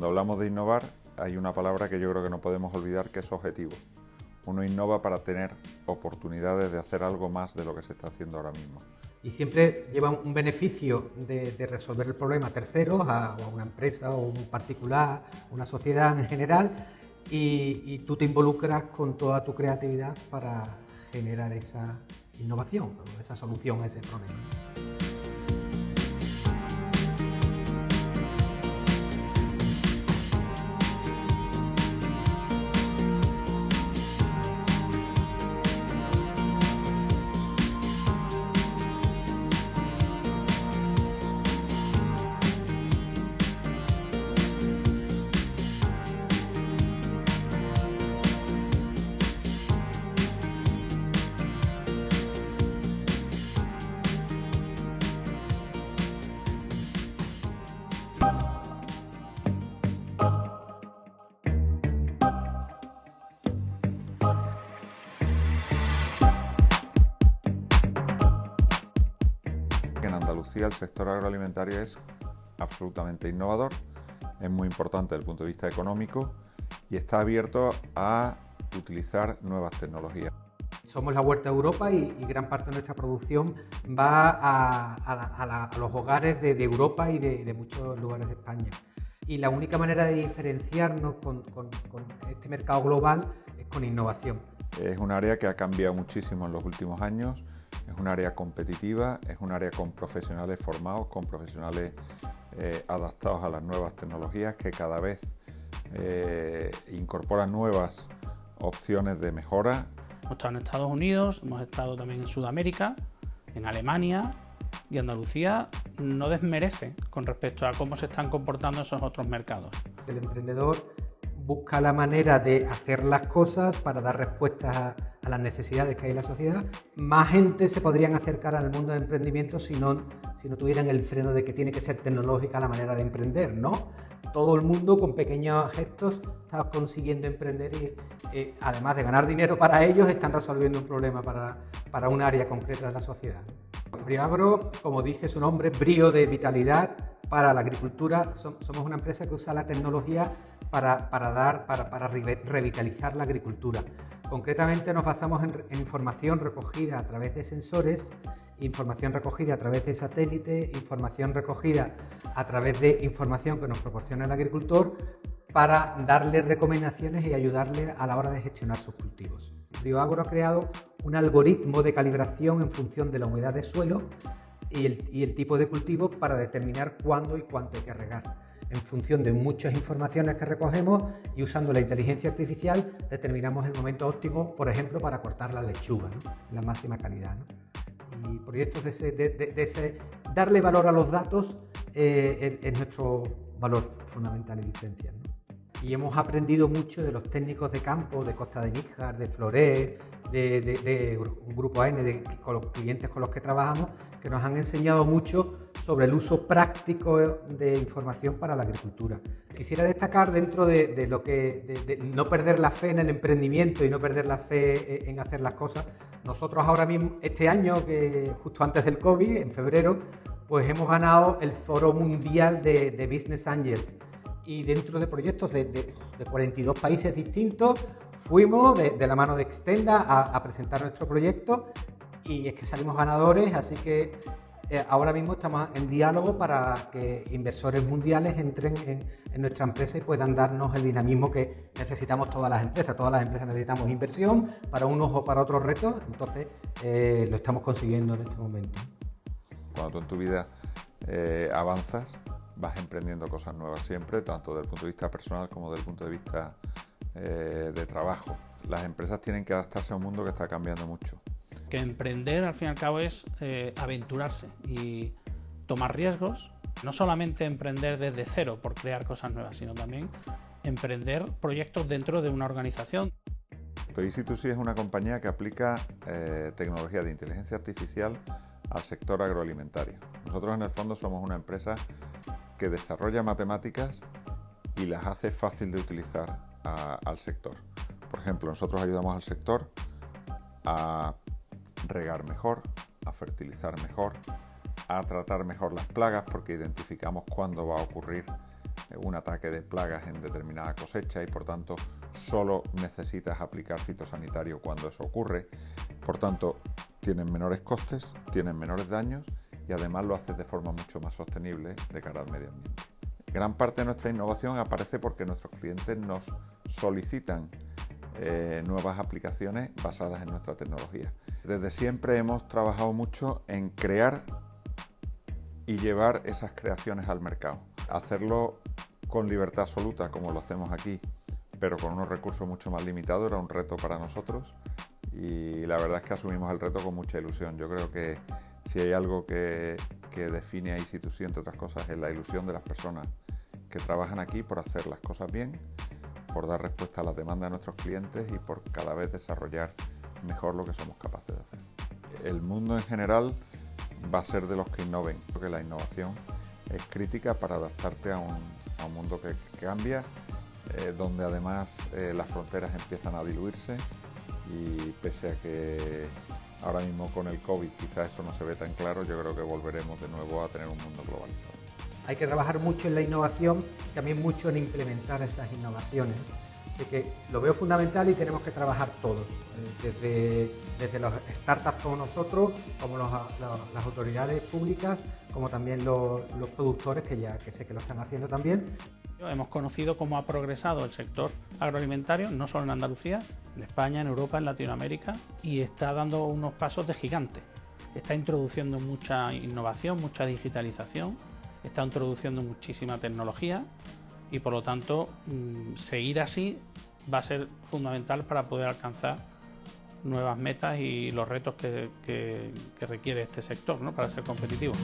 Cuando hablamos de innovar, hay una palabra que yo creo que no podemos olvidar que es objetivo. Uno innova para tener oportunidades de hacer algo más de lo que se está haciendo ahora mismo. Y siempre lleva un beneficio de, resolver el problema a terceros, a, una empresa o un particular, una sociedad en general, y, y tú te involucras con toda tu creatividad para generar esa innovación, esa solución a ese problema. El sector agroalimentario es absolutamente innovador, es muy importante desde el punto de vista económico y está abierto a utilizar nuevas tecnologías. Somos la Huerta de Europa y, gran parte de nuestra producción va a, los hogares de, Europa y de, muchos lugares de España. Y la única manera de diferenciarnos con, con este mercado global es con innovación. Es un área que ha cambiado muchísimo en los últimos años es un área competitiva, es un área con profesionales formados, con profesionales eh, adaptados a las nuevas tecnologías que cada vez eh, incorporan nuevas opciones de mejora. Hemos estado en Estados Unidos, hemos estado también en Sudamérica, en Alemania y Andalucía no desmerece con respecto a cómo se están comportando esos otros mercados. El emprendedor busca la manera de hacer las cosas para dar respuestas a, las necesidades que hay en la sociedad. Más gente se podrían acercar al mundo del emprendimiento si no, si no tuvieran el freno de que tiene que ser tecnológica la manera de emprender, ¿no? Todo el mundo con pequeños gestos está consiguiendo emprender y eh, además de ganar dinero para ellos, están resolviendo un problema para, para un área concreta de la sociedad. Briagro, como dice su nombre, brío de vitalidad para la agricultura. Somos una empresa que usa la tecnología para, dar, para, revitalizar la agricultura. Concretamente nos basamos en, información recogida a través de sensores, información recogida a través de satélite, información recogida a través de información que nos proporciona el agricultor para darle recomendaciones y ayudarle a la hora de gestionar sus cultivos. Agro ha creado un algoritmo de calibración en función de la humedad de suelo y el, y el tipo de cultivo para determinar cuándo y cuánto hay que regar en función de muchas informaciones que recogemos y usando la inteligencia artificial determinamos el momento óptimo, por ejemplo, para cortar la lechuga, la máxima calidad. Y proyectos de ese, darle valor a los datos eh, es, nuestro valor fundamental y diferencial. Y hemos aprendido mucho de los técnicos de campo, de Costa de Níjar, de Floré, de, un grupo AN, de, con los clientes con los que trabajamos, que nos han enseñado mucho sobre el uso práctico de información para la agricultura. Quisiera destacar dentro de, lo que de, no perder la fe en el emprendimiento y no perder la fe en hacer las cosas. Nosotros ahora mismo, este año, que justo antes del COVID, en febrero, pues hemos ganado el Foro Mundial de, Business Angels y dentro de proyectos de, 42 países distintos fuimos de, la mano de Extenda a, a presentar nuestro proyecto y es que salimos ganadores, así que eh, ahora mismo estamos en diálogo para que inversores mundiales entren en, nuestra empresa y puedan darnos el dinamismo que necesitamos todas las empresas. Todas las empresas necesitamos inversión para unos o para otros retos, entonces eh, lo estamos consiguiendo en este momento. Cuando tú en tu vida eh, avanzas, vas emprendiendo cosas nuevas siempre, tanto desde el punto de vista personal como desde el punto de vista de trabajo. Las empresas tienen que adaptarse a un mundo que está cambiando mucho que emprender al fin y al cabo es eh, aventurarse y tomar riesgos, no solamente emprender desde cero por crear cosas nuevas, sino también emprender proyectos dentro de una organización. Toysi2C es una compañía que aplica eh, tecnología de inteligencia artificial al sector agroalimentario. Nosotros en el fondo somos una empresa que desarrolla matemáticas y las hace fácil de utilizar al sector. Por ejemplo, nosotros ayudamos al sector a regar mejor, a fertilizar mejor, a tratar mejor las plagas porque identificamos cuándo va a ocurrir un ataque de plagas en determinada cosecha y por tanto solo necesitas aplicar fitosanitario cuando eso ocurre. Por tanto, tienen menores costes, tienen menores daños y además lo haces de forma mucho más sostenible de cara al medio ambiente. Gran parte de nuestra innovación aparece porque nuestros clientes nos solicitan eh, nuevas aplicaciones basadas en nuestra tecnología. Desde siempre hemos trabajado mucho en crear y llevar esas creaciones al mercado. Hacerlo con libertad absoluta, como lo hacemos aquí, pero con unos recursos mucho más limitados, era un reto para nosotros y la verdad es que asumimos el reto con mucha ilusión. Yo creo que si hay algo que, define a Institución, entre otras cosas, es la ilusión de las personas que trabajan aquí por hacer las cosas bien, por dar respuesta a las demandas de nuestros clientes y por cada vez desarrollar mejor lo que somos capaces de hacer. El mundo en general va a ser de los que innoven, porque la innovación es crítica para adaptarte a un, mundo que, cambia, eh, donde además eh, las fronteras empiezan a diluirse y pese a que ahora mismo con el COVID quizás eso no se ve tan claro, yo creo que volveremos de nuevo a tener un mundo globalizado. Hay que trabajar mucho en la innovación, también mucho en implementar esas innovaciones. Así que lo veo fundamental y tenemos que trabajar todos, eh, desde, desde los startups como nosotros, como las autoridades públicas, como también los, los productores, que ya que sé que lo están haciendo también, Hemos conocido cómo ha progresado el sector agroalimentario, no solo en Andalucía, en España, en Europa, en Latinoamérica, y está dando unos pasos de gigante. Está introduciendo mucha innovación, mucha digitalización, está introduciendo muchísima tecnología y por lo tanto mm, seguir así va a ser fundamental para poder alcanzar nuevas metas y los retos que, requiere este sector ¿no? para ser competitivo.